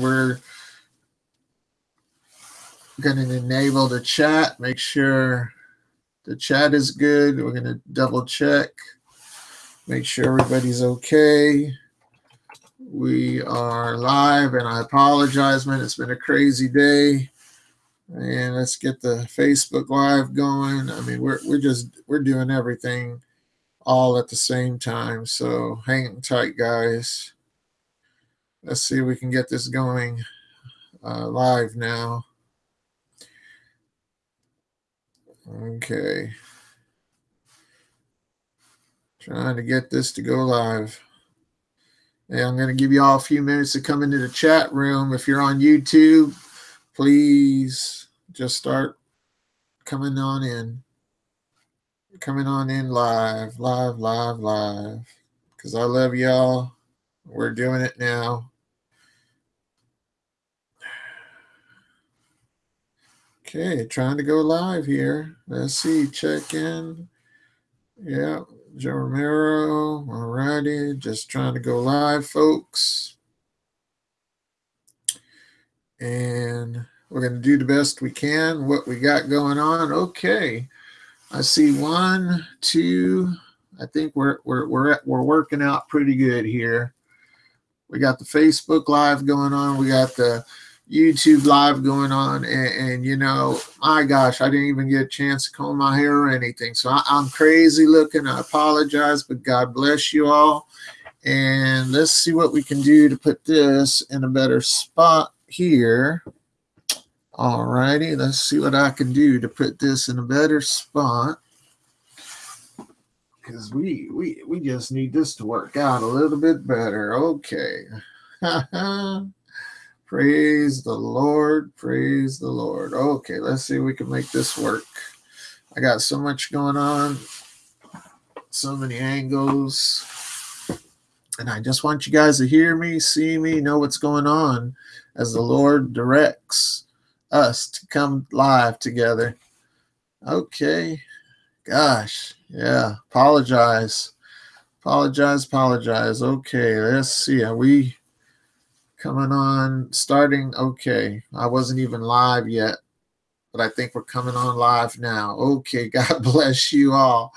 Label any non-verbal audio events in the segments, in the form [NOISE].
we're going to enable the chat, make sure the chat is good. We're going to double check, make sure everybody's okay. We are live, and I apologize, man. It's been a crazy day. And let's get the Facebook Live going. I mean, we're we're just we're doing everything all at the same time. So hang tight, guys. Let's see if we can get this going uh, live now. Okay. Trying to get this to go live. Yeah, I'm going to give you all a few minutes to come into the chat room. If you're on YouTube, please just start coming on in. Coming on in live, live, live, live. Because I love y'all. We're doing it now. Okay, trying to go live here. Let's see, check in. Yeah, Joe Romero. All righty, just trying to go live, folks. And we're going to do the best we can, what we got going on. Okay, I see one, two. I think we're we're we're we're working out pretty good here. We got the Facebook Live going on. We got the YouTube live going on, and, and, you know, my gosh, I didn't even get a chance to comb my hair or anything. So I, I'm crazy looking. I apologize, but God bless you all. And let's see what we can do to put this in a better spot here. All righty, let's see what I can do to put this in a better spot. Because we, we, we just need this to work out a little bit better. Okay. [LAUGHS] Praise the Lord. Praise the Lord. Okay, let's see if we can make this work. I got so much going on, so many angles. And I just want you guys to hear me, see me, know what's going on as the Lord directs us to come live together. Okay. Gosh. Yeah. Apologize. Apologize. Apologize. Okay. Let's see. Are we coming on starting okay i wasn't even live yet but i think we're coming on live now. Okay [LAUGHS] god bless you all.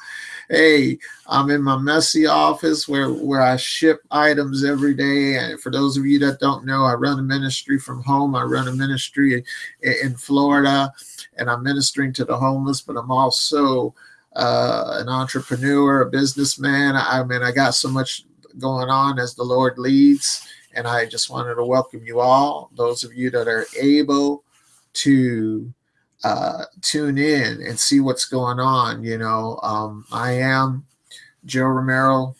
Hey i'm in my messy office where where i ship items every day. And for those of you that don't know i run a ministry from home. I run a ministry in florida and i'm ministering to the homeless but i'm also uh, an entrepreneur a businessman. I mean i got so much going on as the lord leads and I just wanted to welcome you all, those of you that are able to uh, tune in and see what's going on. You know, um, I am Joe Romero,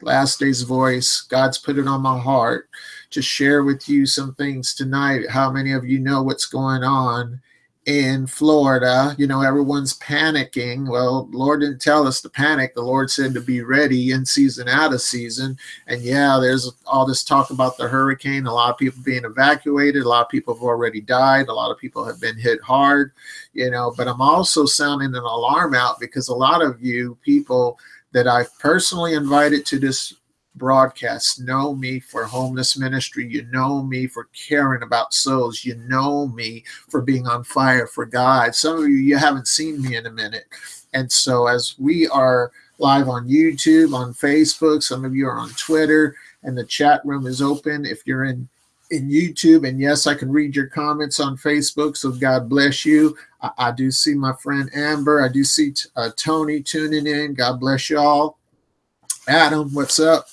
Last Day's Voice. God's put it on my heart to share with you some things tonight. How many of you know what's going on in Florida, you know, everyone's panicking. Well, Lord didn't tell us to panic. The Lord said to be ready in season, out of season. And yeah, there's all this talk about the hurricane, a lot of people being evacuated, a lot of people have already died, a lot of people have been hit hard, you know, but I'm also sounding an alarm out because a lot of you people that I've personally invited to this broadcasts know me for homeless ministry. You know me for caring about souls. You know me for being on fire for God. Some of you, you haven't seen me in a minute. And so, as we are live on YouTube, on Facebook, some of you are on Twitter, and the chat room is open. If you're in in YouTube, and yes, I can read your comments on Facebook. So God bless you. I, I do see my friend Amber. I do see uh, Tony tuning in. God bless you all. Adam, what's up?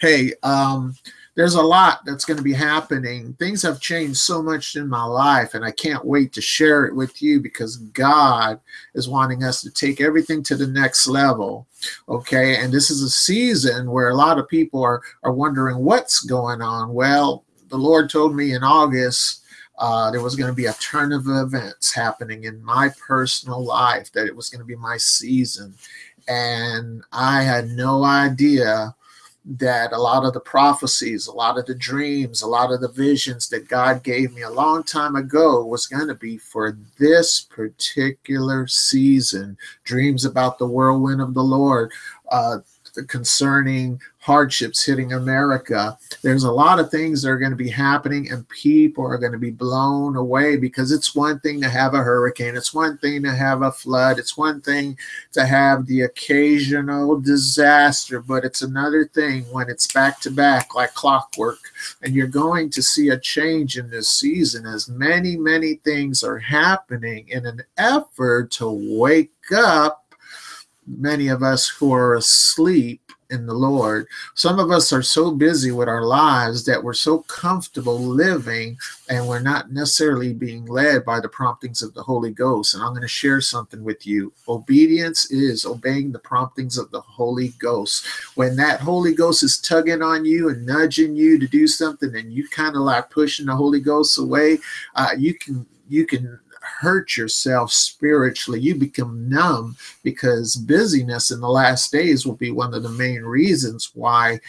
Hey, um, there's a lot that's going to be happening. Things have changed so much in my life, and I can't wait to share it with you because God is wanting us to take everything to the next level. Okay, and this is a season where a lot of people are are wondering what's going on. Well, the Lord told me in August uh, there was going to be a turn of events happening in my personal life, that it was going to be my season and I had no idea that a lot of the prophecies, a lot of the dreams, a lot of the visions that God gave me a long time ago was going to be for this particular season. Dreams about the whirlwind of the Lord, uh, concerning hardships hitting America. There's a lot of things that are going to be happening, and people are going to be blown away because it's one thing to have a hurricane, it's one thing to have a flood, it's one thing to have the occasional disaster, but it's another thing when it's back to back like clockwork. And you're going to see a change in this season as many, many things are happening in an effort to wake up many of us who are asleep in the Lord. Some of us are so busy with our lives that we're so comfortable living and we're not necessarily being led by the promptings of the Holy Ghost. And I'm going to share something with you. Obedience is obeying the promptings of the Holy Ghost. When that Holy Ghost is tugging on you and nudging you to do something and you kind of like pushing the Holy Ghost away, uh, you can you can hurt yourself spiritually. You become numb because busyness in the last days will be one of the main reasons why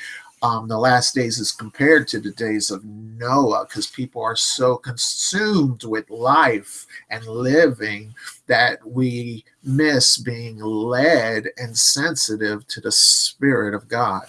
um, the last days is compared to the days of Noah because people are so consumed with life and living that we miss being led and sensitive to the Spirit of God.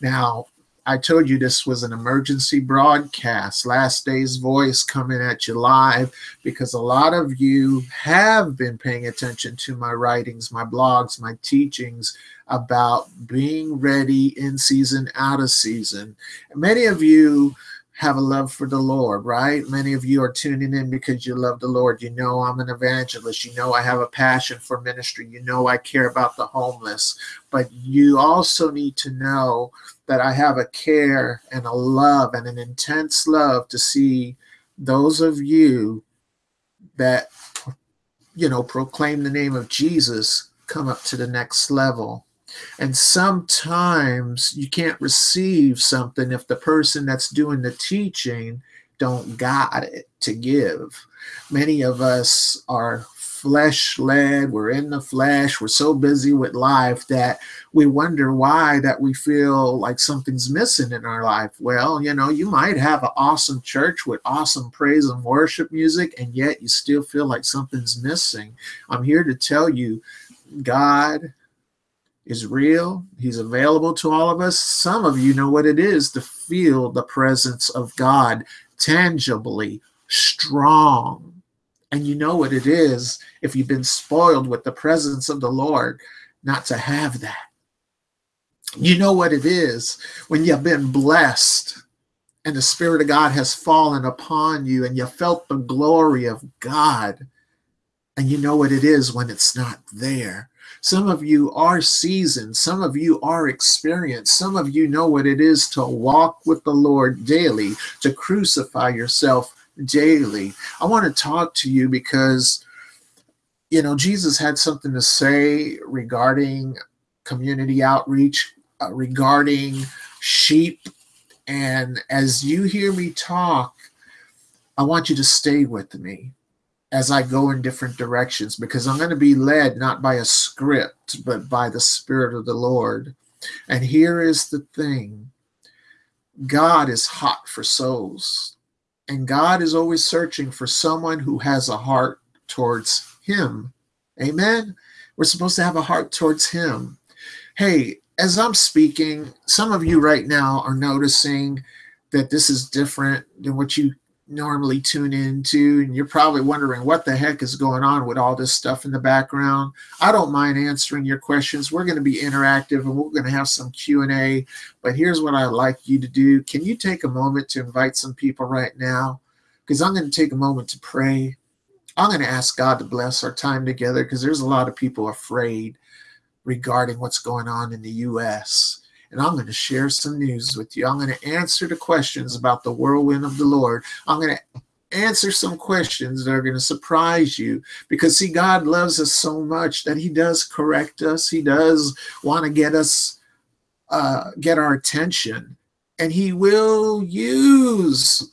Now, I told you this was an emergency broadcast. Last Day's Voice coming at you live because a lot of you have been paying attention to my writings, my blogs, my teachings about being ready in season, out of season. Many of you have a love for the Lord, right? Many of you are tuning in because you love the Lord. You know I'm an evangelist. You know I have a passion for ministry. You know I care about the homeless. But you also need to know that I have a care and a love and an intense love to see those of you that, you know, proclaim the name of Jesus come up to the next level. And sometimes you can't receive something if the person that's doing the teaching don't got it to give. Many of us are flesh led, we're in the flesh, we're so busy with life that we wonder why that we feel like something's missing in our life. Well, you know, you might have an awesome church with awesome praise and worship music, and yet you still feel like something's missing. I'm here to tell you, God is real. He's available to all of us. Some of you know what it is to feel the presence of God tangibly, strong and you know what it is if you've been spoiled with the presence of the Lord not to have that. You know what it is when you've been blessed and the Spirit of God has fallen upon you and you felt the glory of God. And you know what it is when it's not there. Some of you are seasoned. Some of you are experienced. Some of you know what it is to walk with the Lord daily, to crucify yourself daily. I want to talk to you because, you know, Jesus had something to say regarding community outreach, uh, regarding sheep. And as you hear me talk, I want you to stay with me as I go in different directions because I'm going to be led not by a script, but by the Spirit of the Lord. And here is the thing God is hot for souls. And God is always searching for someone who has a heart towards Him. Amen. We're supposed to have a heart towards Him. Hey, as I'm speaking, some of you right now are noticing that this is different than what you normally tune into and you're probably wondering what the heck is going on with all this stuff in the background. I don't mind answering your questions. We're going to be interactive and we're going to have some q&a but here's what i'd like you to do. Can you take a moment to invite some people right now? Because i'm going to take a moment to pray. I'm going to ask god to bless our time together because there's a lot of people afraid regarding what's going on in the us and I'm going to share some news with you. I'm going to answer the questions about the whirlwind of the Lord. I'm going to answer some questions that are going to surprise you because see god loves us so much that he does correct us he does want to get us uh get our attention and he will use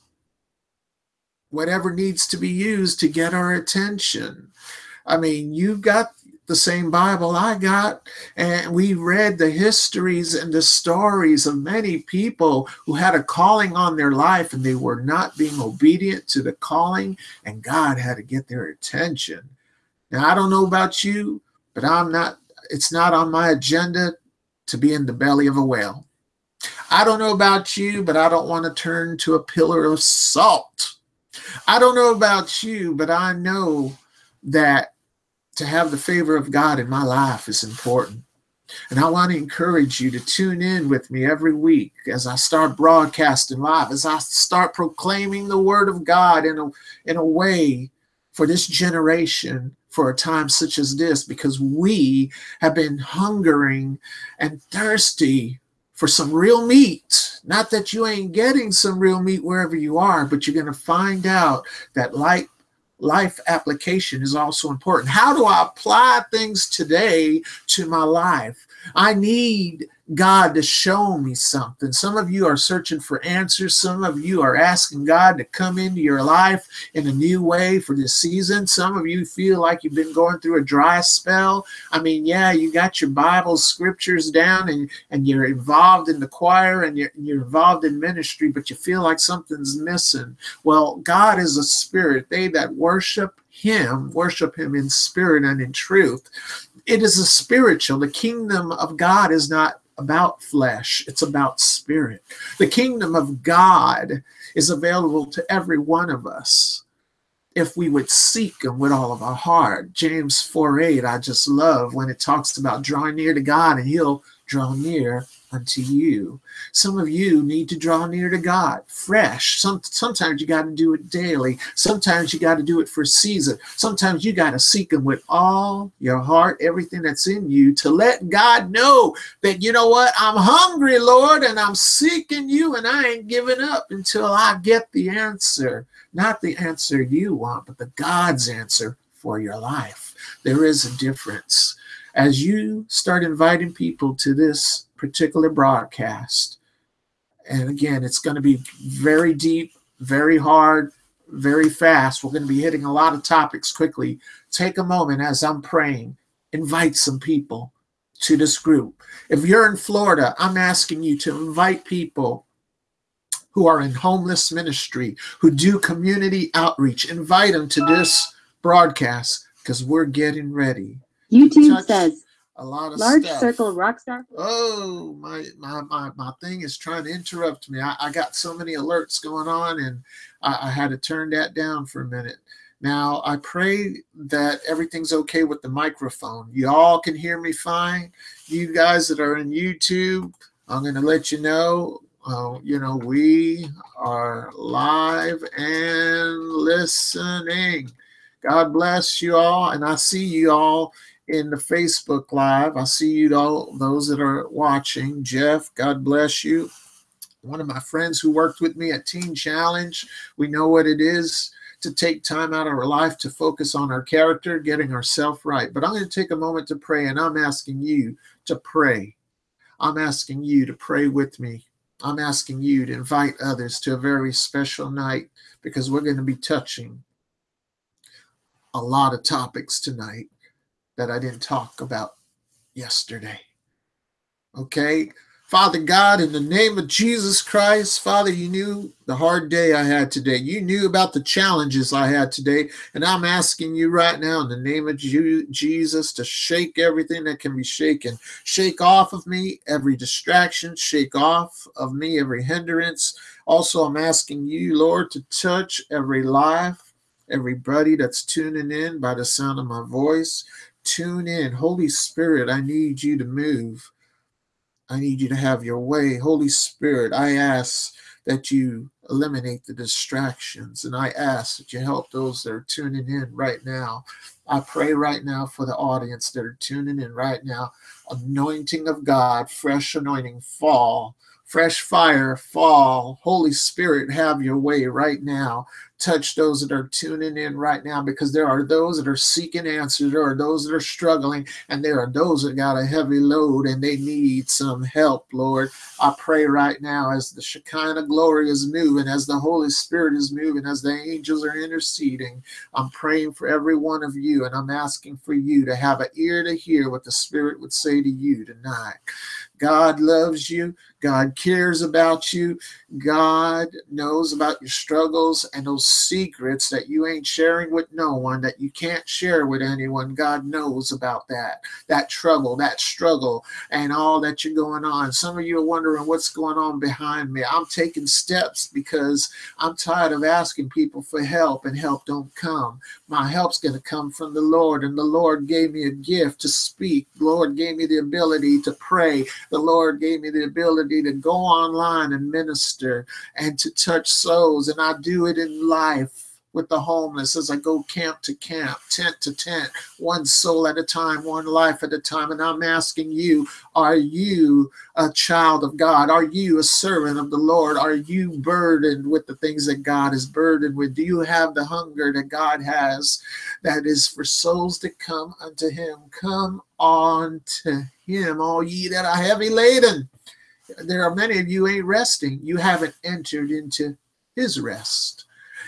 whatever needs to be used to get our attention i mean you've got the same Bible I got, and we read the histories and the stories of many people who had a calling on their life and they were not being obedient to the calling, and God had to get their attention. Now, I don't know about you, but I'm not, it's not on my agenda to be in the belly of a whale. I don't know about you, but I don't want to turn to a pillar of salt. I don't know about you, but I know that to have the favor of God in my life is important. And I want to encourage you to tune in with me every week as I start broadcasting live, as I start proclaiming the word of God in a, in a way for this generation for a time such as this, because we have been hungering and thirsty for some real meat. Not that you ain't getting some real meat wherever you are, but you're going to find out that light life application is also important. How do I apply things today to my life? I need God to show me something. Some of you are searching for answers. Some of you are asking God to come into your life in a new way for this season. Some of you feel like you've been going through a dry spell. I mean, yeah, you got your Bible scriptures down and, and you're involved in the choir and you're, you're involved in ministry, but you feel like something's missing. Well, God is a spirit. They that worship him, worship him in spirit and in truth. It is a spiritual. The kingdom of God is not about flesh, it's about spirit. The kingdom of God is available to every one of us if we would seek him with all of our heart. James 4 8, I just love when it talks about drawing near to God and he'll draw near unto you. Some of you need to draw near to God fresh. Some, sometimes you got to do it daily. Sometimes you got to do it for a season. Sometimes you got to seek Him with all your heart, everything that's in you, to let God know that, you know what, I'm hungry, Lord, and I'm seeking you, and I ain't giving up until I get the answer. Not the answer you want, but the God's answer for your life. There is a difference. As you start inviting people to this particular broadcast. And again, it's going to be very deep, very hard, very fast. We're going to be hitting a lot of topics quickly. Take a moment as I'm praying, invite some people to this group. If you're in Florida, I'm asking you to invite people who are in homeless ministry, who do community outreach. Invite them to this broadcast because we're getting ready. YouTube Touch, says a lot of large stuff. circle rockstar. Oh, my, my my my thing is trying to interrupt me. I, I got so many alerts going on, and I, I had to turn that down for a minute. Now I pray that everything's okay with the microphone. You all can hear me fine. You guys that are in YouTube, I'm going to let you know. Uh, you know we are live and listening. God bless you all, and I see you all in the Facebook Live. I see you all, those that are watching. Jeff, God bless you. One of my friends who worked with me at Teen Challenge, we know what it is to take time out of our life to focus on our character, getting ourselves right. But I'm going to take a moment to pray, and I'm asking you to pray. I'm asking you to pray with me. I'm asking you to invite others to a very special night because we're going to be touching a lot of topics tonight that I didn't talk about yesterday. Okay. Father God, in the name of Jesus Christ, Father, you knew the hard day I had today. You knew about the challenges I had today. And I'm asking you right now, in the name of Jesus, to shake everything that can be shaken. Shake off of me every distraction, shake off of me every hindrance. Also, I'm asking you, Lord, to touch every life, everybody that's tuning in by the sound of my voice. Tune in. Holy Spirit, I need you to move. I need you to have your way. Holy Spirit, I ask that you eliminate the distractions and I ask that you help those that are tuning in right now. I pray right now for the audience that are tuning in right now. Anointing of God, fresh anointing fall, fresh fire fall. Holy Spirit, have your way right now touch those that are tuning in right now because there are those that are seeking answers, there are those that are struggling, and there are those that got a heavy load and they need some help, Lord. I pray right now as the Shekinah glory is moving, as the Holy Spirit is moving, as the angels are interceding. I'm praying for every one of you, and I'm asking for you to have an ear to hear what the Spirit would say to you tonight. God loves you. God cares about you. God knows about your struggles and those secrets that you ain't sharing with no one, that you can't share with anyone. God knows about that, that trouble, that struggle, and all that you're going on. Some of you are wondering what's going on behind me. I'm taking steps because I'm tired of asking people for help and help don't come. My help's going to come from the Lord, and the Lord gave me a gift to speak. The Lord gave me the ability to pray. The Lord gave me the ability to go online and minister and to touch souls. And I do it in life with the homeless as I go camp to camp, tent to tent, one soul at a time, one life at a time. And I'm asking you, are you a child of God? Are you a servant of the Lord? Are you burdened with the things that God is burdened with? Do you have the hunger that God has that is for souls to come unto him? Come on to him, all ye that are heavy laden. There are many of you ain't resting. You haven't entered into his rest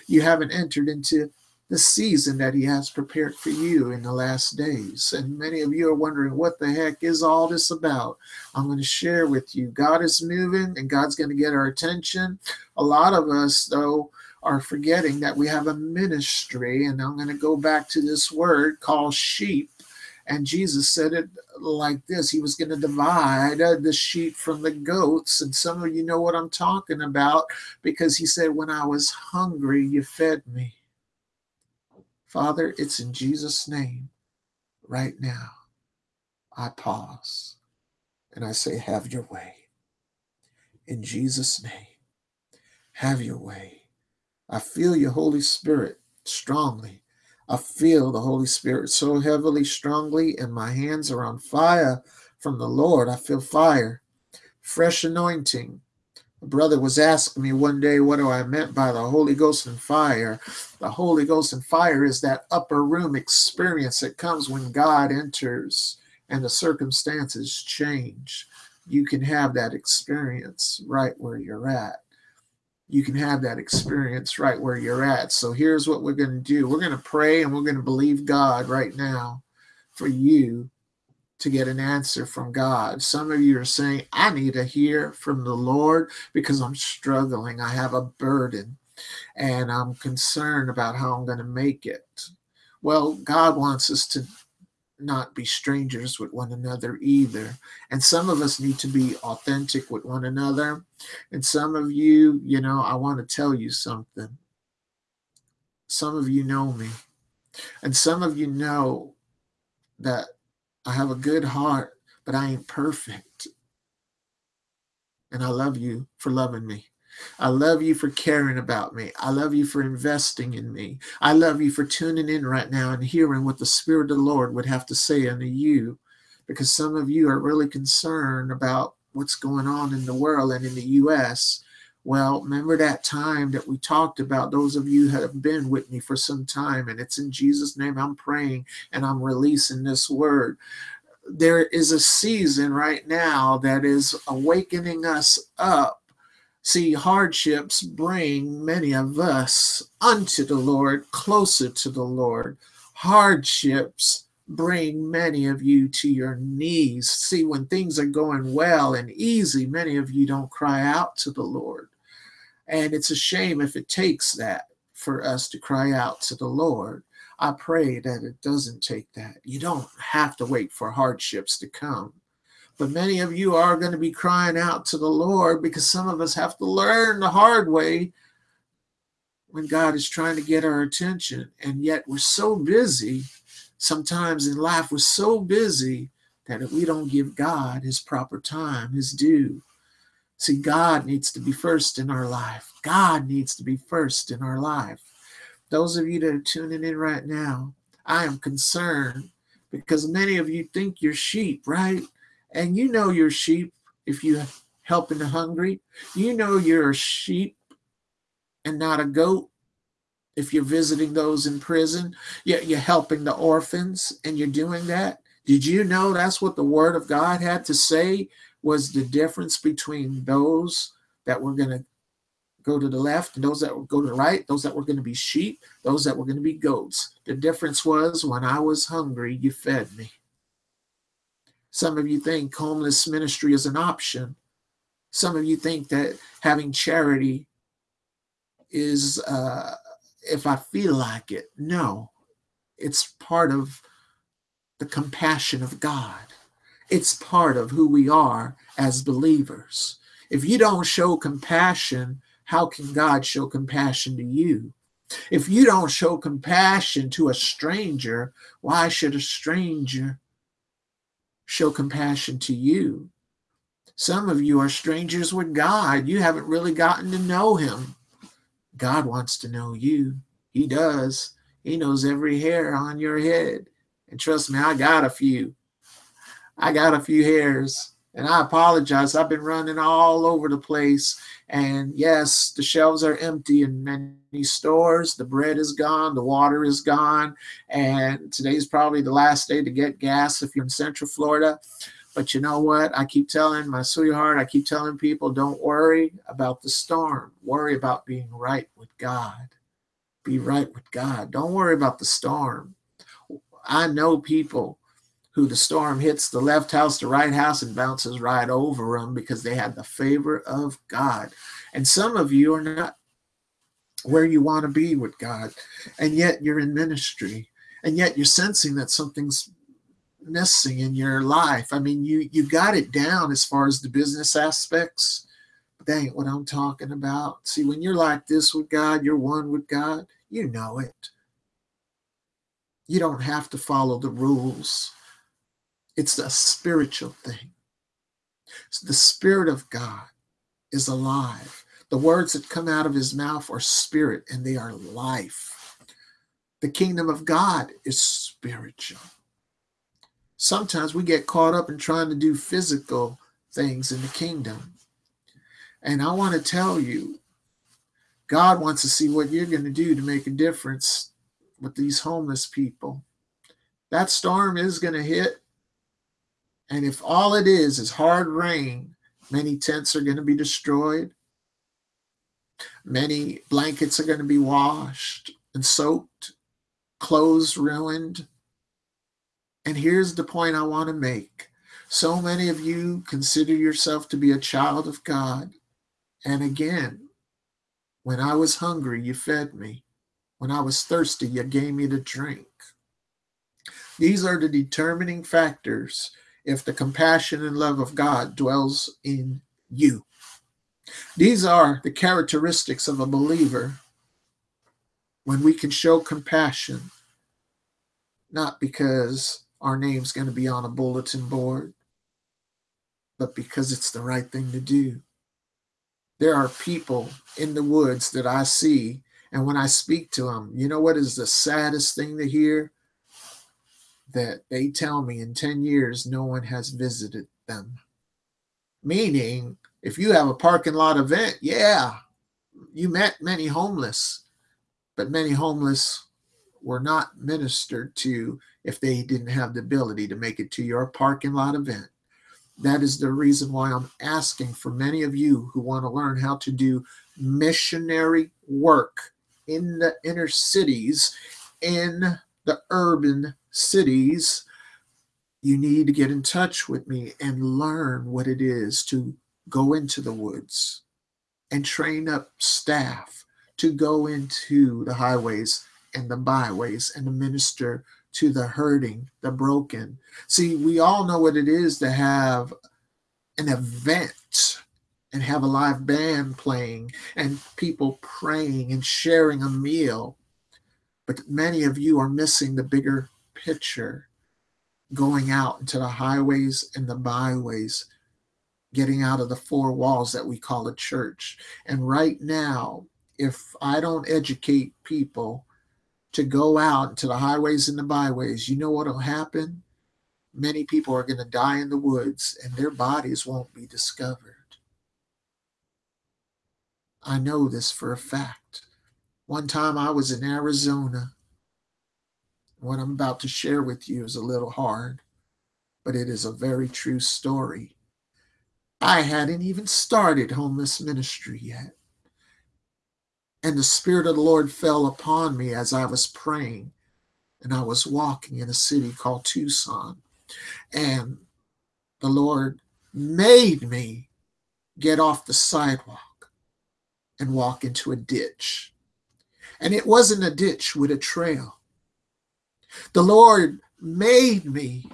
you haven't entered into the season that he has prepared for you in the last days. And many of you are wondering, what the heck is all this about? I'm going to share with you. God is moving and God's going to get our attention. A lot of us, though, are forgetting that we have a ministry. And I'm going to go back to this word called sheep. And Jesus said it like this He was going to divide uh, the sheep from the goats. And some of you know what I'm talking about because He said, When I was hungry, you fed me. Father, it's in Jesus' name right now. I pause and I say, Have your way. In Jesus' name, have your way. I feel your Holy Spirit strongly I feel the Holy Spirit so heavily, strongly, and my hands are on fire from the Lord. I feel fire, fresh anointing. A brother was asking me one day, what do I meant by the Holy Ghost and fire? The Holy Ghost and fire is that upper room experience that comes when God enters and the circumstances change. You can have that experience right where you're at you can have that experience right where you're at. So here's what we're going to do we're going to pray and we're going to believe God right now for you to get an answer from God. Some of you are saying, I need to hear from the Lord because I'm struggling. I have a burden and I'm concerned about how I'm going to make it. Well, God wants us to not be strangers with one another either. And some of us need to be authentic with one another. And some of you, you know, I want to tell you something. Some of you know me. And some of you know that I have a good heart, but I ain't perfect. And I love you for loving me. I love you for caring about me. I love you for investing in me. I love you for tuning in right now and hearing what the Spirit of the Lord would have to say unto you, because some of you are really concerned about what's going on in the world and in the U.S. Well, remember that time that we talked about? Those of you have been with me for some time, and it's in Jesus' name I'm praying and I'm releasing this word. There is a season right now that is awakening us up See, hardships bring many of us unto the Lord, closer to the Lord. Hardships bring many of you to your knees. See, when things are going well and easy, many of you don't cry out to the Lord. And it's a shame if it takes that for us to cry out to the Lord. I pray that it doesn't take that. You don't have to wait for hardships to come. But many of you are going to be crying out to the Lord because some of us have to learn the hard way when God is trying to get our attention. And yet we're so busy, sometimes in life, we're so busy that if we don't give God his proper time, his due, see, God needs to be first in our life. God needs to be first in our life. Those of you that are tuning in right now, I am concerned because many of you think you're sheep, right? And you know your sheep if you helping the hungry. You know you're a sheep and not a goat if you're visiting those in prison. Yet you're helping the orphans and you're doing that. Did you know that's what the word of God had to say was the difference between those that were going to go to the left and those that would go to the right, those that were going to be sheep, those that were going to be goats. The difference was when I was hungry, you fed me. Some of you think homeless ministry is an option. Some of you think that having charity is uh, if I feel like it. No, it's part of the compassion of God. It's part of who we are as believers. If you don't show compassion, how can God show compassion to you? If you don't show compassion to a stranger, why should a stranger show compassion to you? Some of you are strangers with God. You haven't really gotten to know Him. God wants to know you. He does. He knows every hair on your head. And trust me, I got a few. I got a few hairs. And I apologize. I've been running all over the place. And yes, the shelves are empty in many stores. The bread is gone. The water is gone. And today's probably the last day to get gas if you're in Central Florida. But you know what? I keep telling my sweetheart, I keep telling people don't worry about the storm. Worry about being right with God. Be right with God. Don't worry about the storm. I know people who the storm hits the left house, the right house, and bounces right over them because they had the favor of God. And some of you are not where you want to be with God, and yet you're in ministry, and yet you're sensing that something's missing in your life. I mean, you you got it down as far as the business aspects, but that ain't what I'm talking about. See, when you're like this with God, you're one with God, you know it. You don't have to follow the rules. It's a spiritual thing. The Spirit of God is alive. The words that come out of his mouth are spirit and they are life. The kingdom of God is spiritual. Sometimes we get caught up in trying to do physical things in the kingdom. And I want to tell you, God wants to see what you're going to do to make a difference with these homeless people. That storm is going to hit and if all it is is hard rain, many tents are going to be destroyed. Many blankets are going to be washed and soaked, clothes ruined. And here's the point I want to make. So many of you consider yourself to be a child of God. And again, when I was hungry, you fed me. When I was thirsty, you gave me to drink. These are the determining factors if the compassion and love of God dwells in you. These are the characteristics of a believer when we can show compassion, not because our name's going to be on a bulletin board, but because it's the right thing to do. There are people in the woods that I see, and when I speak to them, you know what is the saddest thing to hear? That they tell me in 10 years no one has visited them. Meaning, if you have a parking lot event, yeah, you met many homeless, but many homeless were not ministered to if they didn't have the ability to make it to your parking lot event. That is the reason why I'm asking for many of you who want to learn how to do missionary work in the inner cities, in the urban cities, you need to get in touch with me and learn what it is to go into the woods and train up staff to go into the highways and the byways and minister to the hurting, the broken. See, we all know what it is to have an event and have a live band playing and people praying and sharing a meal. But many of you are missing the bigger picture going out into the highways and the byways, getting out of the four walls that we call a church. And right now, if I don't educate people to go out into the highways and the byways, you know what will happen? Many people are going to die in the woods and their bodies won't be discovered. I know this for a fact. One time I was in Arizona what I'm about to share with you is a little hard, but it is a very true story. I hadn't even started homeless ministry yet. And the Spirit of the Lord fell upon me as I was praying. And I was walking in a city called Tucson. And the Lord made me get off the sidewalk and walk into a ditch. And it wasn't a ditch with a trail. The Lord made me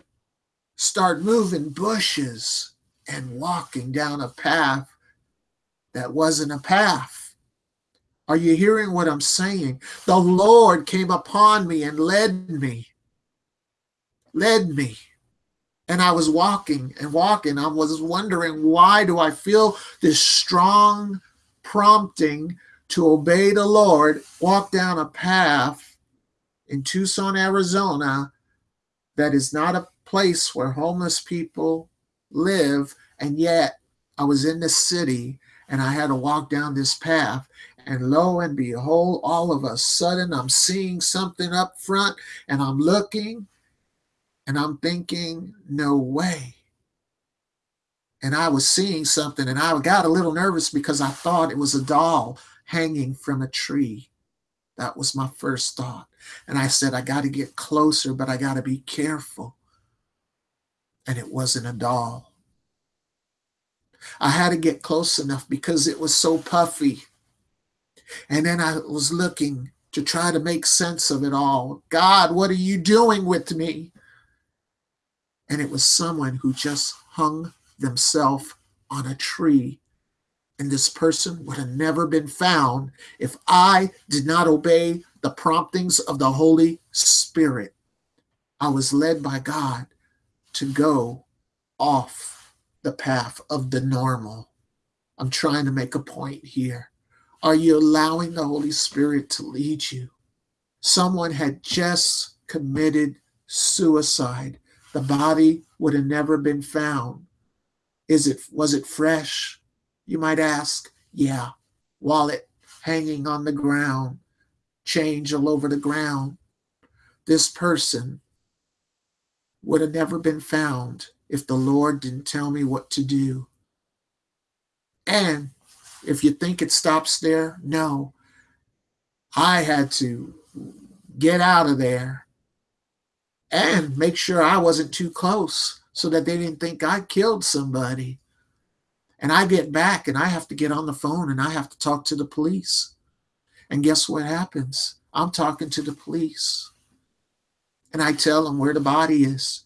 start moving bushes and walking down a path that wasn't a path. Are you hearing what I'm saying? The Lord came upon me and led me, led me. And I was walking and walking. I was wondering, why do I feel this strong prompting to obey the Lord, walk down a path in Tucson, Arizona, that is not a place where homeless people live. And yet I was in the city and I had to walk down this path. And lo and behold, all of a sudden I'm seeing something up front and I'm looking and I'm thinking, no way. And I was seeing something and I got a little nervous because I thought it was a doll hanging from a tree. That was my first thought. And I said, I got to get closer, but I got to be careful. And it wasn't a doll. I had to get close enough because it was so puffy. And then I was looking to try to make sense of it all. God, what are you doing with me? And it was someone who just hung themselves on a tree. And this person would have never been found if I did not obey the promptings of the Holy Spirit. I was led by God to go off the path of the normal. I'm trying to make a point here. Are you allowing the Holy Spirit to lead you? Someone had just committed suicide. The body would have never been found. Is it was it fresh? You might ask. Yeah. Wallet hanging on the ground, change all over the ground. This person would have never been found if the Lord didn't tell me what to do. And if you think it stops there, no. I had to get out of there and make sure I wasn't too close so that they didn't think I killed somebody. And I get back and I have to get on the phone and I have to talk to the police. And guess what happens? I'm talking to the police. And I tell them where the body is.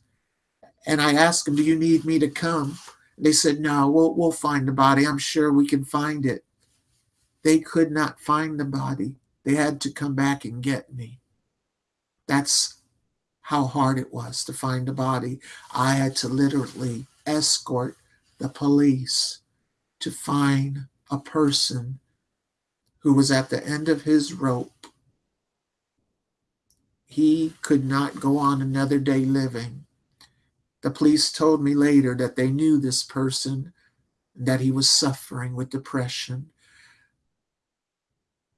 And I ask them, Do you need me to come? They said, No, we'll, we'll find the body. I'm sure we can find it. They could not find the body. They had to come back and get me. That's how hard it was to find the body. I had to literally escort the police to find a person who was at the end of his rope. He could not go on another day living. The police told me later that they knew this person, that he was suffering with depression.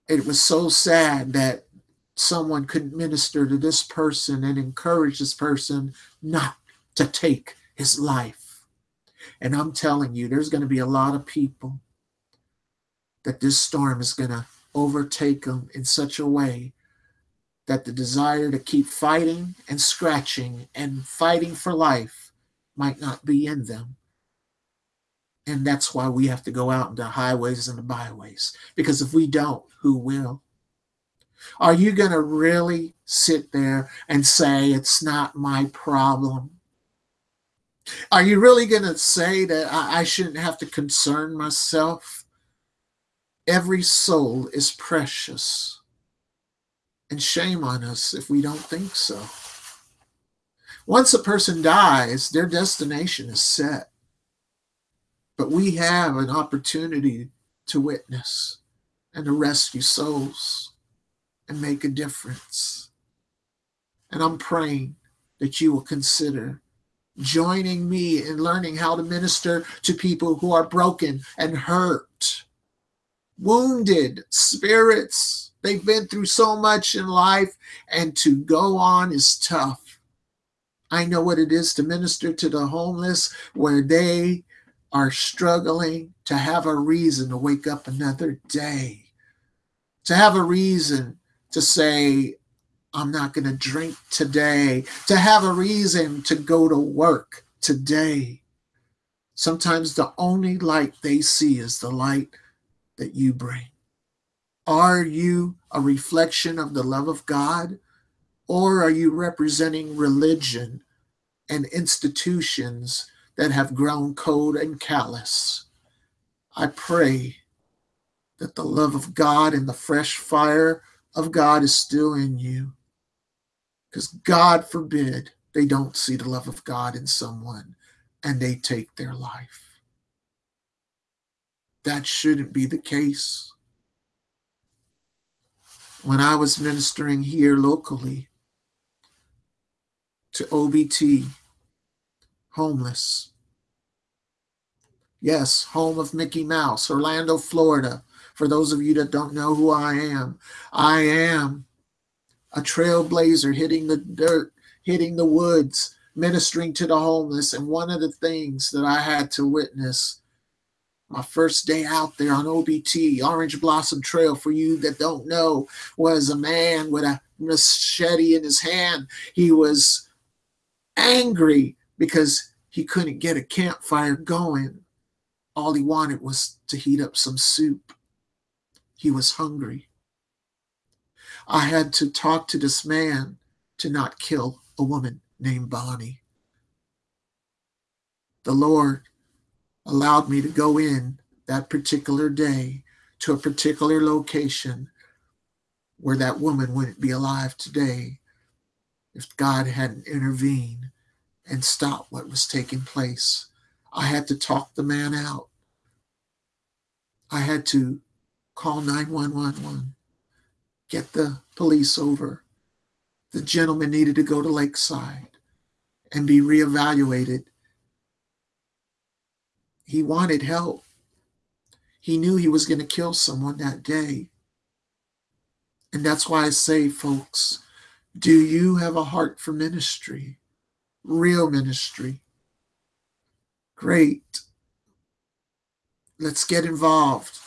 It was so sad that someone could minister to this person and encourage this person not to take his life. And I'm telling you, there's going to be a lot of people that this storm is going to overtake them in such a way that the desire to keep fighting and scratching and fighting for life might not be in them. And that's why we have to go out into highways and the byways. Because if we don't, who will? Are you going to really sit there and say, it's not my problem? Are you really going to say that I, I shouldn't have to concern myself? Every soul is precious. And shame on us if we don't think so. Once a person dies, their destination is set. But we have an opportunity to witness and to rescue souls and make a difference. And I'm praying that you will consider joining me in learning how to minister to people who are broken and hurt, wounded spirits. They've been through so much in life, and to go on is tough. I know what it is to minister to the homeless where they are struggling to have a reason to wake up another day, to have a reason to say, I'm not going to drink today, to have a reason to go to work today. Sometimes the only light they see is the light that you bring. Are you a reflection of the love of God? Or are you representing religion and institutions that have grown cold and callous? I pray that the love of God and the fresh fire of God is still in you. Because God forbid they don't see the love of God in someone and they take their life. That shouldn't be the case. When I was ministering here locally to OBT, homeless, yes, home of Mickey Mouse, Orlando, Florida. For those of you that don't know who I am, I am a trailblazer hitting the dirt, hitting the woods, ministering to the homeless. And one of the things that I had to witness my first day out there on OBT, Orange Blossom Trail, for you that don't know, was a man with a machete in his hand. He was angry because he couldn't get a campfire going. All he wanted was to heat up some soup. He was hungry. I had to talk to this man to not kill a woman named Bonnie. The Lord allowed me to go in that particular day to a particular location where that woman wouldn't be alive today if God hadn't intervened and stopped what was taking place. I had to talk the man out. I had to call 911, get the police over. The gentleman needed to go to Lakeside and be reevaluated he wanted help. He knew he was going to kill someone that day. And that's why I say, folks, do you have a heart for ministry? Real ministry. Great. Let's get involved.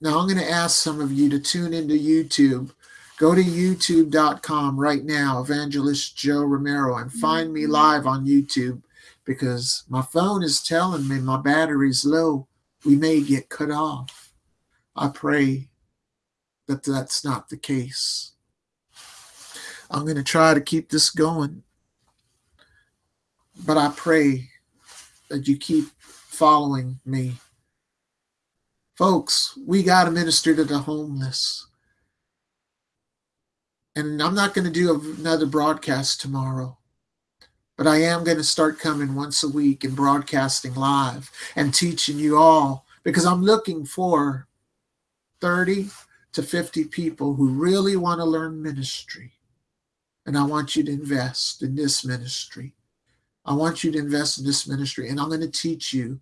Now, I'm going to ask some of you to tune into YouTube. Go to youtube.com right now, Evangelist Joe Romero, and find me mm-hmm. live on YouTube because my phone is telling me my battery's low. We may get cut off. I pray that that's not the case. I'm going to try to keep this going. But I pray that you keep following me. Folks, we got to minister to the homeless. And I'm not going to do another broadcast tomorrow. But I am going to start coming once a week and broadcasting live and teaching you all because I'm looking for 30 to 50 people who really want to learn ministry. And I want you to invest in this ministry. I want you to invest in this ministry. And I'm going to teach you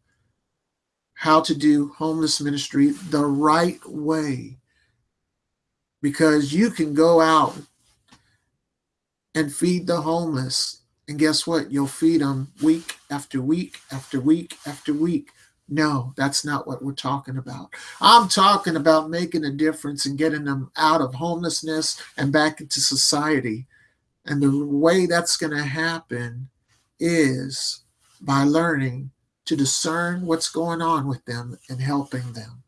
how to do homeless ministry the right way. Because you can go out and feed the homeless and guess what? You'll feed them week after week after week after week. No, that's not what we're talking about. I'm talking about making a difference and getting them out of homelessness and back into society. And the way that's going to happen is by learning to discern what's going on with them and helping them.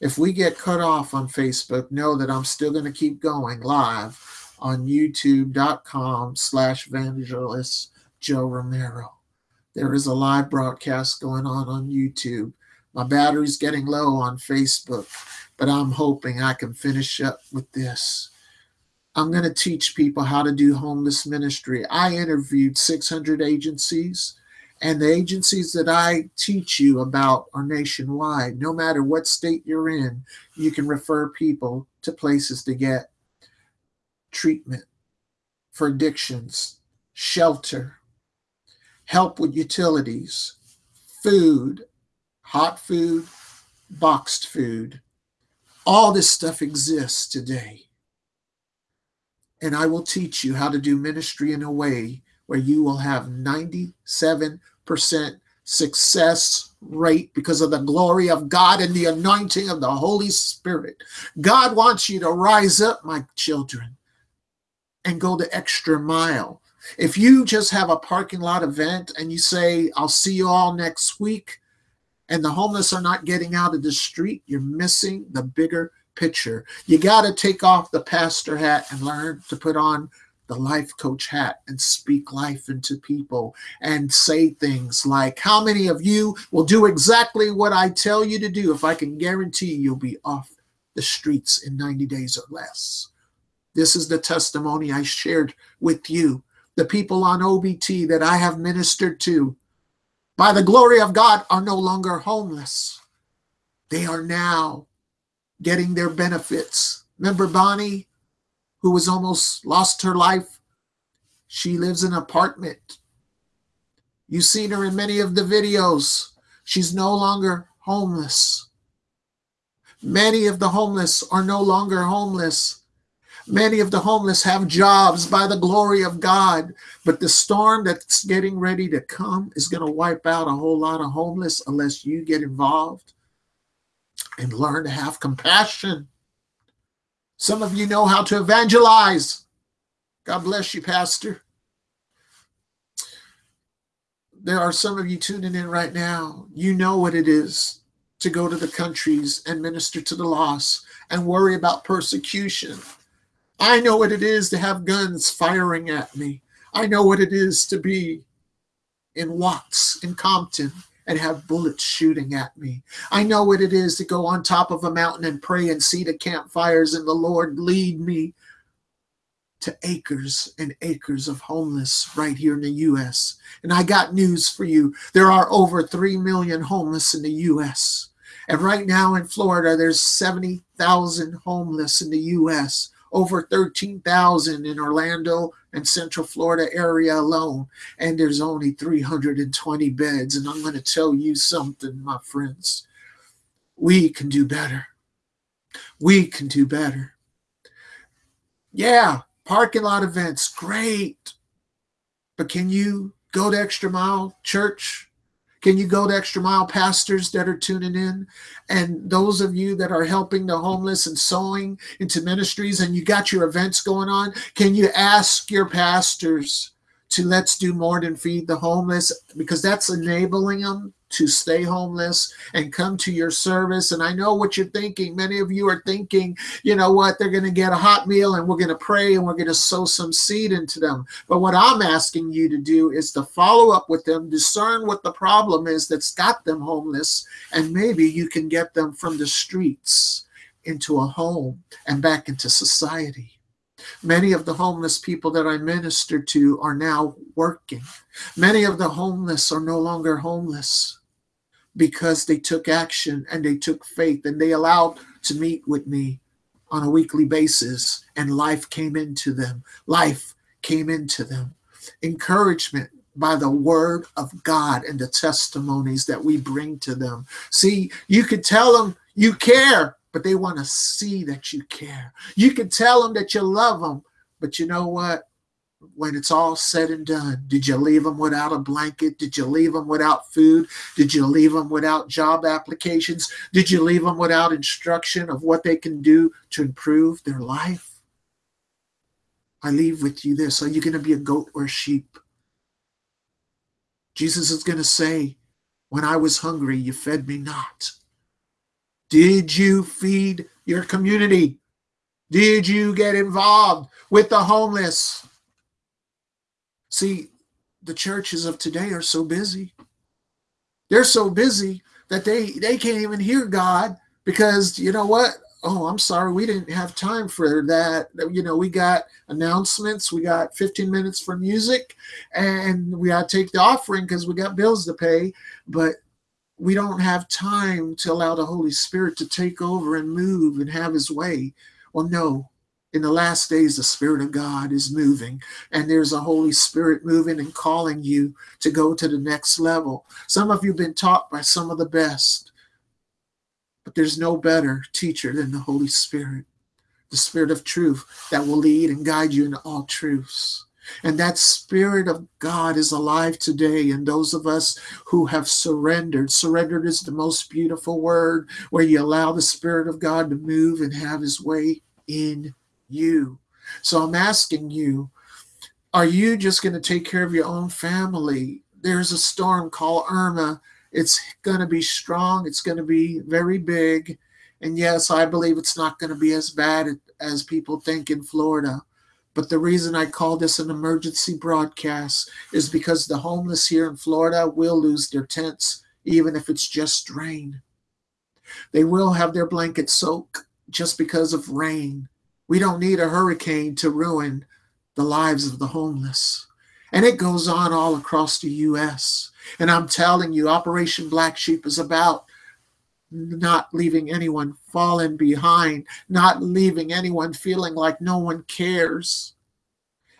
If we get cut off on Facebook, know that I'm still going to keep going live on youtube.com slash evangelist Joe Romero. There is a live broadcast going on on YouTube. My battery's getting low on Facebook, but I'm hoping I can finish up with this. I'm going to teach people how to do homeless ministry. I interviewed 600 agencies, and the agencies that I teach you about are nationwide. No matter what state you're in, you can refer people to places to get treatment for addictions, shelter, help with utilities, food, hot food, boxed food. All this stuff exists today. And I will teach you how to do ministry in a way where you will have 97% success rate because of the glory of God and the anointing of the Holy Spirit. God wants you to rise up, my children and go the extra mile. If you just have a parking lot event and you say, I'll see you all next week, and the homeless are not getting out of the street, you're missing the bigger picture. You got to take off the pastor hat and learn to put on the life coach hat and speak life into people and say things like, How many of you will do exactly what I tell you to do if I can guarantee you'll be off the streets in 90 days or less? This is the testimony I shared with you. The people on OBT that I have ministered to, by the glory of God, are no longer homeless. They are now getting their benefits. Remember Bonnie, who was almost lost her life? She lives in an apartment. You've seen her in many of the videos. She's no longer homeless. Many of the homeless are no longer homeless. Many of the homeless have jobs by the glory of God, but the storm that's getting ready to come is going to wipe out a whole lot of homeless unless you get involved and learn to have compassion. Some of you know how to evangelize. God bless you, Pastor. There are some of you tuning in right now. You know what it is to go to the countries and minister to the lost and worry about persecution. I know what it is to have guns firing at me. I know what it is to be in Watts, in Compton, and have bullets shooting at me. I know what it is to go on top of a mountain and pray and see the campfires and the Lord lead me to acres and acres of homeless right here in the U.S. And I got news for you. There are over 3 million homeless in the U.S. And right now in Florida, there's 70,000 homeless in the U.S over 13,000 in Orlando and Central Florida area alone, and there's only 320 beds. And I'm going to tell you something, my friends. We can do better. We can do better. Yeah, parking lot events, great. But can you go to Extra Mile Church can you go to Extra Mile pastors that are tuning in? And those of you that are helping the homeless and sowing into ministries and you got your events going on, can you ask your pastors to let's do more than feed the homeless because that's enabling them to stay homeless and come to your service. And I know what you're thinking. Many of you are thinking, you know what, they're going to get a hot meal and we're going to pray and we're going to sow some seed into them. But what I'm asking you to do is to follow up with them, discern what the problem is that's got them homeless, and maybe you can get them from the streets into a home and back into society. Many of the homeless people that I minister to are now working. Many of the homeless are no longer homeless because they took action and they took faith and they allowed to meet with me on a weekly basis and life came into them. Life came into them. Encouragement by the word of God and the testimonies that we bring to them. See, you could tell them you care, but they want to see that you care. You can tell them that you love them, but you know what? When it's all said and done, did you leave them without a blanket? Did you leave them without food? Did you leave them without job applications? Did you leave them without instruction of what they can do to improve their life? I leave with you this. Are you going to be a goat or a sheep? Jesus is going to say, When I was hungry, you fed me not. Did you feed your community? Did you get involved with the homeless? See, the churches of today are so busy. They're so busy that they they can't even hear God because you know what? Oh, I'm sorry, we didn't have time for that. You know, we got announcements, we got 15 minutes for music, and we got to take the offering because we got bills to pay. But we don't have time to allow the Holy Spirit to take over and move and have his way. Well, no. In the last days, the Spirit of God is moving, and there's a Holy Spirit moving and calling you to go to the next level. Some of you have been taught by some of the best, but there's no better teacher than the Holy Spirit, the Spirit of truth that will lead and guide you into all truths. And that Spirit of God is alive today. And those of us who have surrendered, surrendered is the most beautiful word where you allow the Spirit of God to move and have his way in you. So I'm asking you, are you just going to take care of your own family? There's a storm called Irma. It's going to be strong, it's going to be very big. And yes, I believe it's not going to be as bad as people think in Florida. But the reason I call this an emergency broadcast is because the homeless here in Florida will lose their tents, even if it's just rain. They will have their blankets soak just because of rain. We don't need a hurricane to ruin the lives of the homeless. And it goes on all across the U.S. And I'm telling you, Operation Black Sheep is about not leaving anyone falling behind, not leaving anyone feeling like no one cares.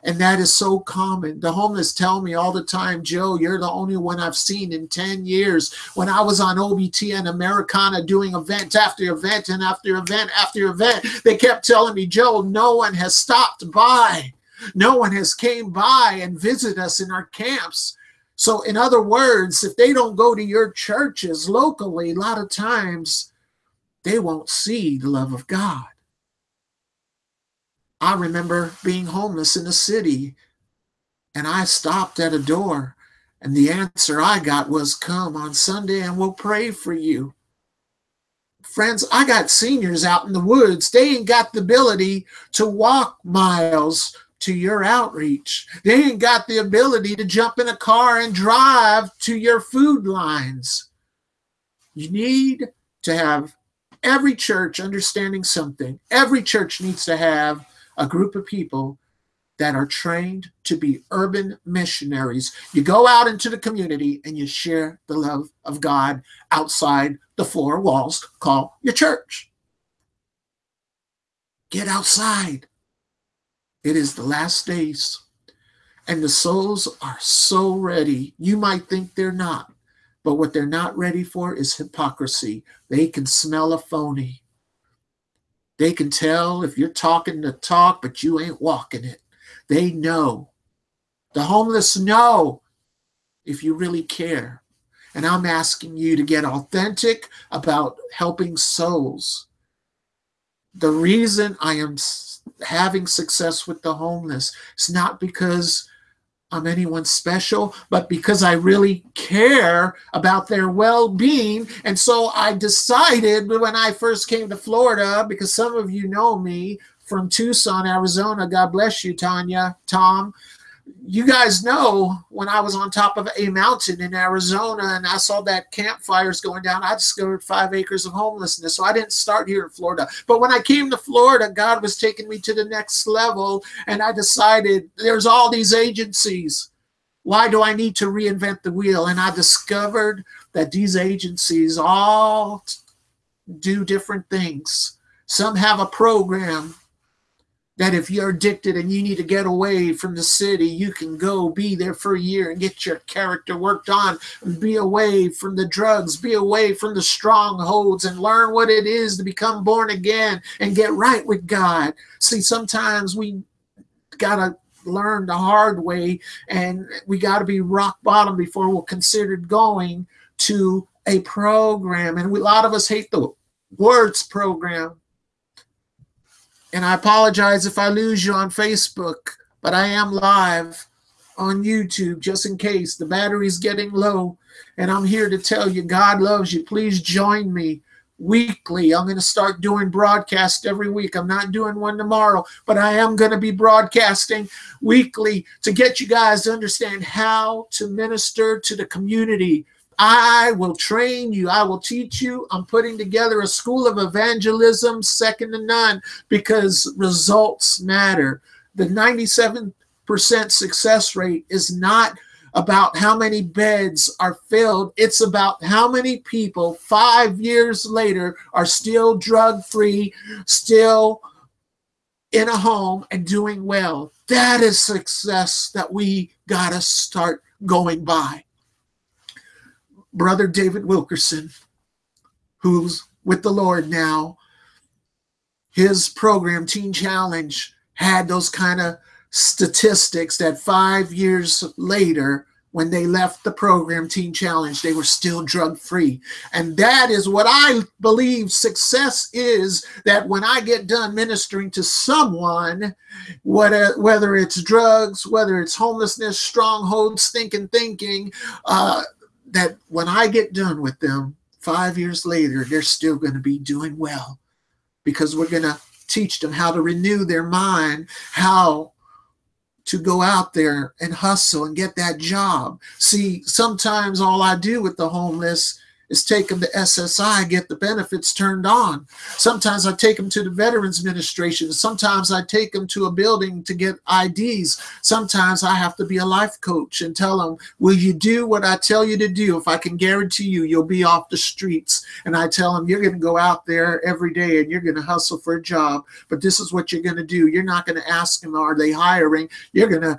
And that is so common. The homeless tell me all the time, Joe, you're the only one I've seen in 10 years. When I was on OBT and Americana doing event after event and after event after event, they kept telling me, Joe, no one has stopped by. No one has came by and visit us in our camps. So, in other words, if they don't go to your churches locally, a lot of times they won't see the love of God. I remember being homeless in a city and I stopped at a door, and the answer I got was, Come on Sunday and we'll pray for you. Friends, I got seniors out in the woods. They ain't got the ability to walk miles to your outreach. They ain't got the ability to jump in a car and drive to your food lines. You need to have every church understanding something. Every church needs to have a group of people that are trained to be urban missionaries. You go out into the community and you share the love of God outside the four walls called your church. Get outside. It is the last days, and the souls are so ready. You might think they're not, but what they're not ready for is hypocrisy. They can smell a phony. They can tell if you're talking the talk, but you ain't walking it. They know. The homeless know if you really care. And I'm asking you to get authentic about helping souls. The reason I am having success with the homeless. is not because I'm anyone special, but because I really care about their well being. And so I decided when I first came to Florida, because some of you know me from Tucson, Arizona. God bless you, Tanya, Tom you guys know when I was on top of a mountain in Arizona and I saw that campfires going down, I discovered five acres of homelessness. So I didn't start here in Florida. But when I came to Florida, God was taking me to the next level. And I decided there's all these agencies. Why do I need to reinvent the wheel? And I discovered that these agencies all do different things. Some have a program that if you're addicted and you need to get away from the city, you can go be there for a year and get your character worked on, and be away from the drugs, be away from the strongholds, and learn what it is to become born again and get right with God. See, sometimes we got to learn the hard way and we got to be rock bottom before we're considered going to a program. And we, a lot of us hate the words program and I apologize if I lose you on Facebook, but I am live on YouTube just in case the battery's getting low. And I'm here to tell you God loves you. Please join me weekly. I'm going to start doing broadcast every week. I'm not doing one tomorrow, but I am going to be broadcasting weekly to get you guys to understand how to minister to the community I will train you. I will teach you. I'm putting together a school of evangelism, second to none, because results matter. The 97% success rate is not about how many beds are filled. It's about how many people five years later are still drug free, still in a home and doing well. That is success that we got to start going by brother David Wilkerson, who's with the Lord now, his program, Teen Challenge, had those kind of statistics that five years later, when they left the program, Teen Challenge, they were still drug free. And that is what I believe success is that when I get done ministering to someone, whether, whether it's drugs, whether it's homelessness, strongholds, thinking, thinking, uh, that when I get done with them, five years later, they're still going to be doing well because we're going to teach them how to renew their mind, how to go out there and hustle and get that job. See, sometimes all I do with the homeless is take them to SSI, get the benefits turned on. Sometimes I take them to the Veterans Administration. Sometimes I take them to a building to get IDs. Sometimes I have to be a life coach and tell them, Will you do what I tell you to do? If I can guarantee you, you'll be off the streets. And I tell them, You're going to go out there every day and you're going to hustle for a job. But this is what you're going to do. You're not going to ask them, Are they hiring? You're going to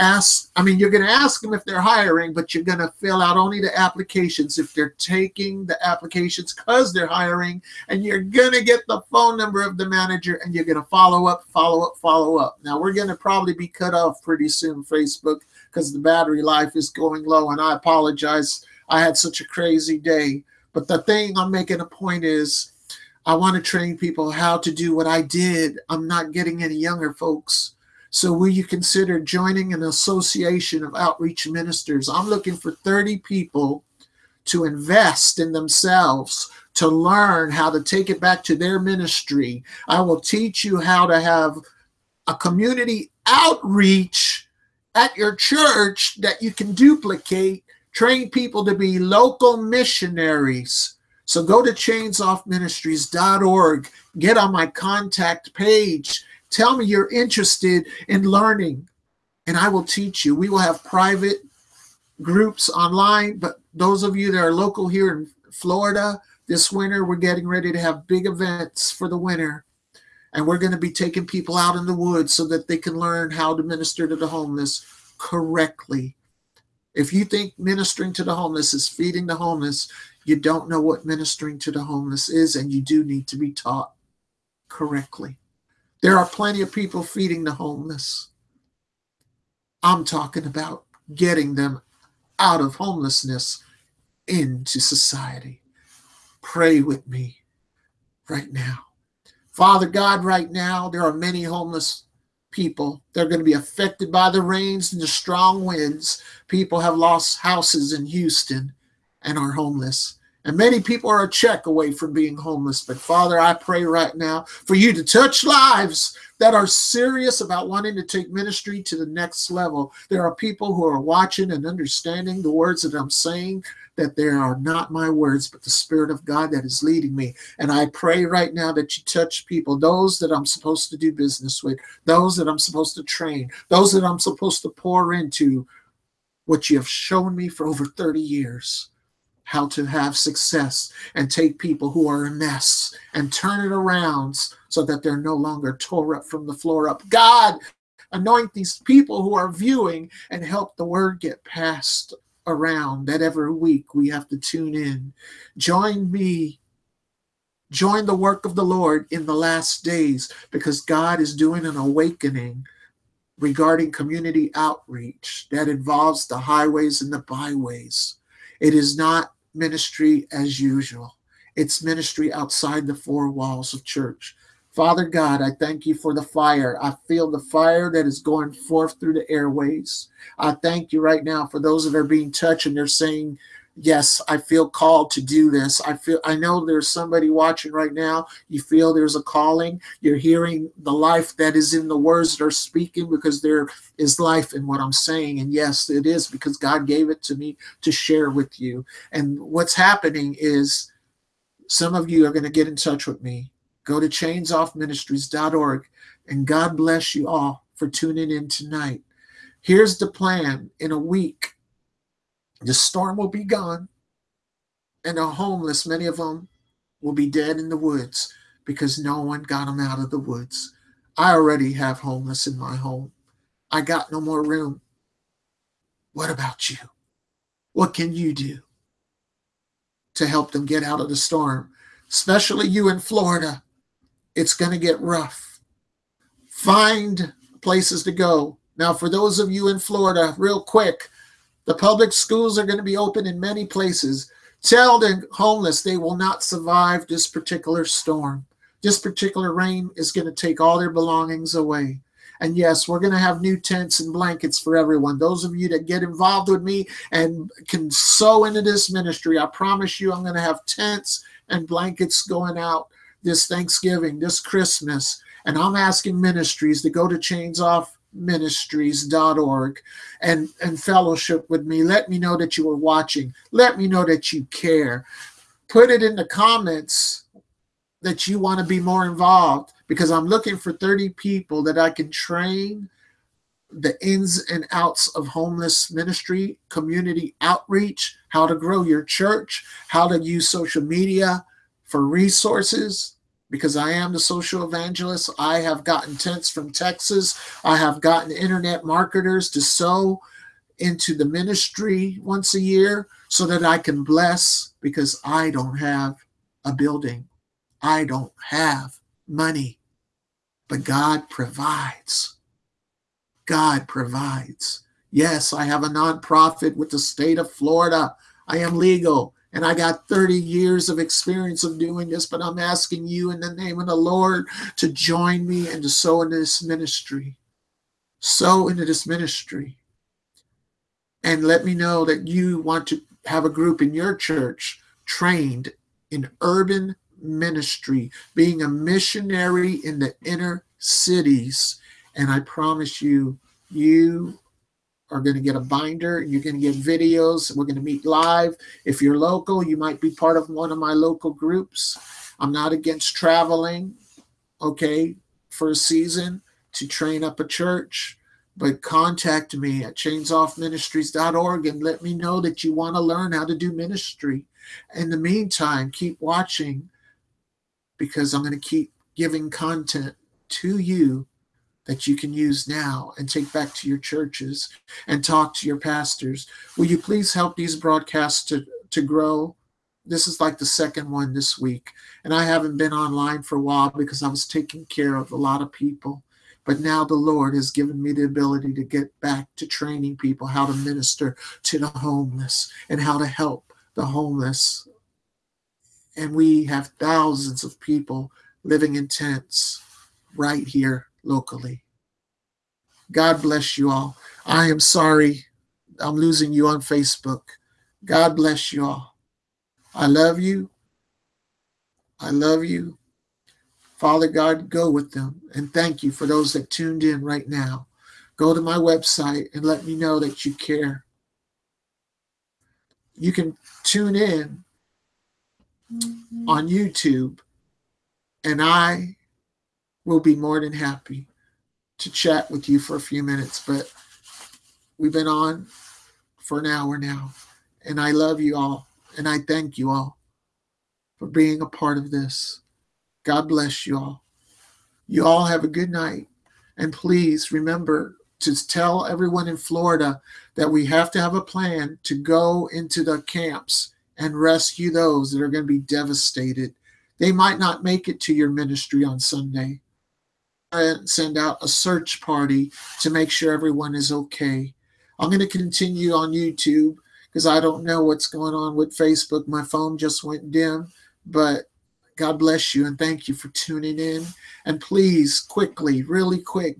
ask i mean you're going to ask them if they're hiring but you're going to fill out only the applications. If they're taking the applications because they're hiring and you're going to get the phone number of the manager and you're going to follow up follow up follow up. Now we're going to probably be cut off pretty soon facebook because the battery life is going low and i apologize. I had such a crazy day. But the thing i'm making a point is i want to train people how to do what i did. I'm not getting any younger folks so, will you consider joining an association of outreach ministers? I'm looking for 30 people to invest in themselves, to learn how to take it back to their ministry. I will teach you how to have a community outreach at your church that you can duplicate, train people to be local missionaries. So go to chainsoffministries.org, get on my contact page Tell me you're interested in learning, and I will teach you. We will have private groups online, but those of you that are local here in Florida, this winter, we're getting ready to have big events for the winter. And we're going to be taking people out in the woods so that they can learn how to minister to the homeless correctly. If you think ministering to the homeless is feeding the homeless, you don't know what ministering to the homeless is, and you do need to be taught correctly. There are plenty of people feeding the homeless. I'm talking about getting them out of homelessness into society. Pray with me right now. Father God, right now, there are many homeless people. They're going to be affected by the rains and the strong winds. People have lost houses in Houston and are homeless. And many people are a check away from being homeless. But Father, I pray right now for you to touch lives that are serious about wanting to take ministry to the next level. There are people who are watching and understanding the words that I'm saying, that they are not my words, but the Spirit of God that is leading me. And I pray right now that you touch people, those that I'm supposed to do business with, those that I'm supposed to train, those that I'm supposed to pour into what you have shown me for over 30 years how to have success and take people who are a mess and turn it around so that they're no longer tore up from the floor up. God, anoint these people who are viewing and help the word get passed around that every week we have to tune in. Join me. Join the work of the Lord in the last days because God is doing an awakening regarding community outreach that involves the highways and the byways. It is not ministry as usual. It's ministry outside the four walls of church. Father God, I thank you for the fire. I feel the fire that is going forth through the airways. I thank you right now for those that are being touched and they're saying, Yes, I feel called to do this. I feel I know there's somebody watching right now. You feel there's a calling. You're hearing the life that is in the words that are speaking because there is life in what I'm saying. And yes, it is because God gave it to me to share with you. And what's happening is some of you are going to get in touch with me. Go to chainsoffministries.org and God bless you all for tuning in tonight. Here's the plan in a week the storm will be gone, and the homeless, many of them, will be dead in the woods because no one got them out of the woods. I already have homeless in my home. I got no more room. What about you? What can you do to help them get out of the storm? Especially you in Florida. It's going to get rough. Find places to go. Now, for those of you in Florida, real quick, the public schools are going to be open in many places. Tell the homeless they will not survive this particular storm. This particular rain is going to take all their belongings away. And yes, we're going to have new tents and blankets for everyone. Those of you that get involved with me and can sow into this ministry, I promise you I'm going to have tents and blankets going out this Thanksgiving, this Christmas. And I'm asking ministries to go to chainsoffministries.org and, and fellowship with me. Let me know that you are watching. Let me know that you care. Put it in the comments that you want to be more involved because I'm looking for 30 people that I can train the ins and outs of homeless ministry, community outreach, how to grow your church, how to use social media for resources. Because I am the social evangelist. I have gotten tents from Texas. I have gotten internet marketers to sow into the ministry once a year so that I can bless because I don't have a building. I don't have money but God provides. God provides. Yes, I have a nonprofit with the state of Florida. I am legal and I got 30 years of experience of doing this, but I'm asking you in the name of the Lord to join me and to sow into this ministry. Sow into this ministry. And let me know that you want to have a group in your church trained in urban ministry, being a missionary in the inner cities. And I promise you, you are going to get a binder you're going to get videos. We're going to meet live. If you're local, you might be part of one of my local groups. I'm not against traveling, okay, for a season to train up a church, but contact me at chainsoffministries.org and let me know that you want to learn how to do ministry. In the meantime, keep watching because I'm going to keep giving content to you that you can use now and take back to your churches and talk to your pastors. Will you please help these broadcasts to, to grow? This is like the second one this week. And I haven't been online for a while because I was taking care of a lot of people. But now the Lord has given me the ability to get back to training people how to minister to the homeless and how to help the homeless and we have thousands of people living in tents right here locally. God bless you all. I am sorry I'm losing you on Facebook. God bless you all. I love you. I love you. Father God, go with them. And thank you for those that tuned in right now. Go to my website and let me know that you care. You can tune in on YouTube, and I will be more than happy to chat with you for a few minutes. But we've been on for an hour now, and I love you all, and I thank you all for being a part of this. God bless you all. You all have a good night. And please remember to tell everyone in Florida that we have to have a plan to go into the camps and rescue those that are going to be devastated. They might not make it to your ministry on Sunday. And send out a search party to make sure everyone is okay. I'm going to continue on YouTube because I don't know what's going on with Facebook. My phone just went dim, but God bless you and thank you for tuning in. And please, quickly, really quick,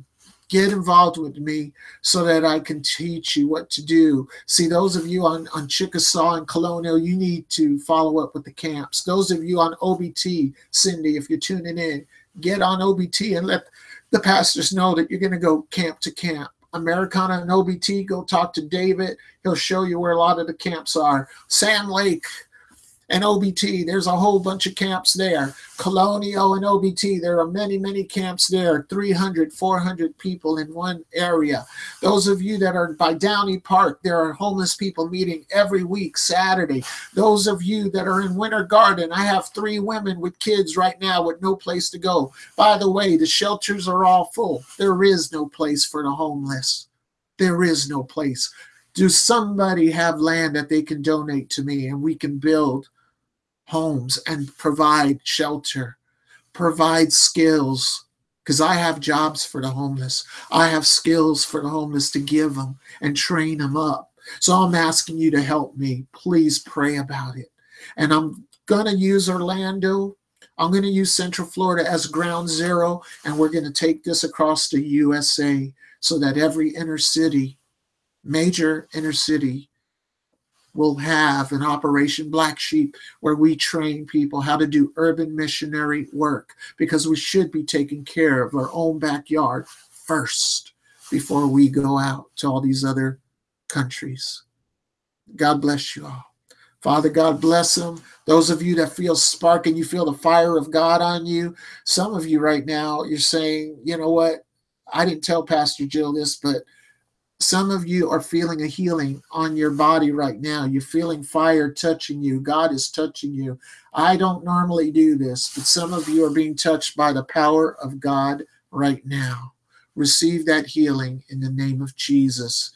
get involved with me so that I can teach you what to do. See, those of you on, on Chickasaw and Colonial, you need to follow up with the camps. Those of you on OBT, Cindy, if you're tuning in, get on OBT and let the pastors know that you're going to go camp to camp. Americana and OBT, go talk to David. He'll show you where a lot of the camps are. Sand Lake, and OBT. There's a whole bunch of camps there. Colonial and OBT, there are many, many camps there, 300, 400 people in one area. Those of you that are by Downey Park, there are homeless people meeting every week, Saturday. Those of you that are in Winter Garden, I have three women with kids right now with no place to go. By the way, the shelters are all full. There is no place for the homeless. There is no place. Do somebody have land that they can donate to me and we can build homes and provide shelter, provide skills. Because I have jobs for the homeless. I have skills for the homeless to give them and train them up. So I'm asking you to help me. Please pray about it. And I'm going to use Orlando. I'm going to use Central Florida as ground zero, and we're going to take this across the USA so that every inner city, major inner city, will have an Operation Black Sheep where we train people how to do urban missionary work because we should be taking care of our own backyard first before we go out to all these other countries. God bless you all. Father, God bless them. Those of you that feel spark and you feel the fire of God on you, some of you right now, you're saying, you know what? I didn't tell Pastor Jill this, but some of you are feeling a healing on your body right now. You're feeling fire touching you. God is touching you. I don't normally do this, but some of you are being touched by the power of God right now. Receive that healing in the name of Jesus.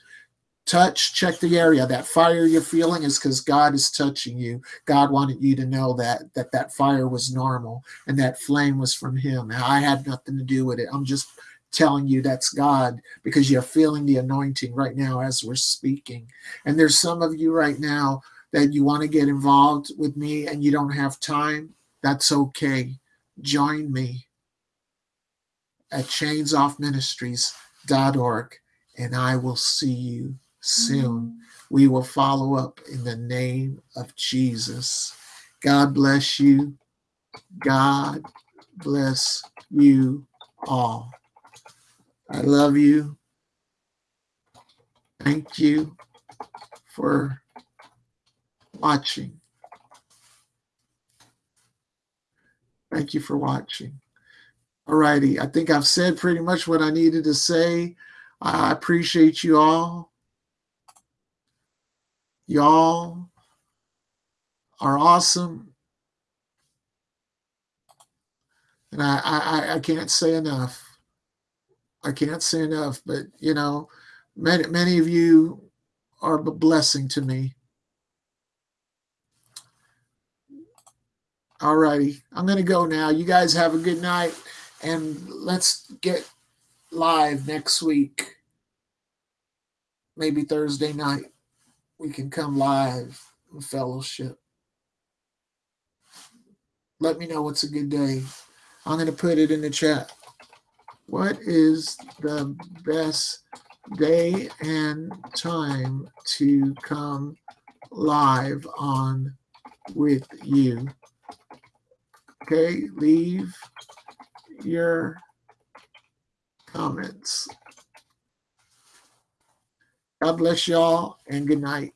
Touch, check the area. That fire you're feeling is because God is touching you. God wanted you to know that that that fire was normal and that flame was from Him. I had nothing to do with it. I'm just telling you that's God because you're feeling the anointing right now as we're speaking. And there's some of you right now that you want to get involved with me and you don't have time. That's okay. Join me at chainsoffministries.org and I will see you soon. We will follow up in the name of Jesus. God bless you. God bless you all. I love you. Thank you for watching. Thank you for watching. All righty. I think I've said pretty much what I needed to say. I appreciate you all. Y'all are awesome. And I, I, I can't say enough. I can't say enough, but you know, many many of you are a blessing to me. All righty, I'm gonna go now. You guys have a good night, and let's get live next week. Maybe Thursday night, we can come live and fellowship. Let me know what's a good day. I'm gonna put it in the chat. What is the best day and time to come live on with you? Okay, leave your comments. God bless y'all and good night.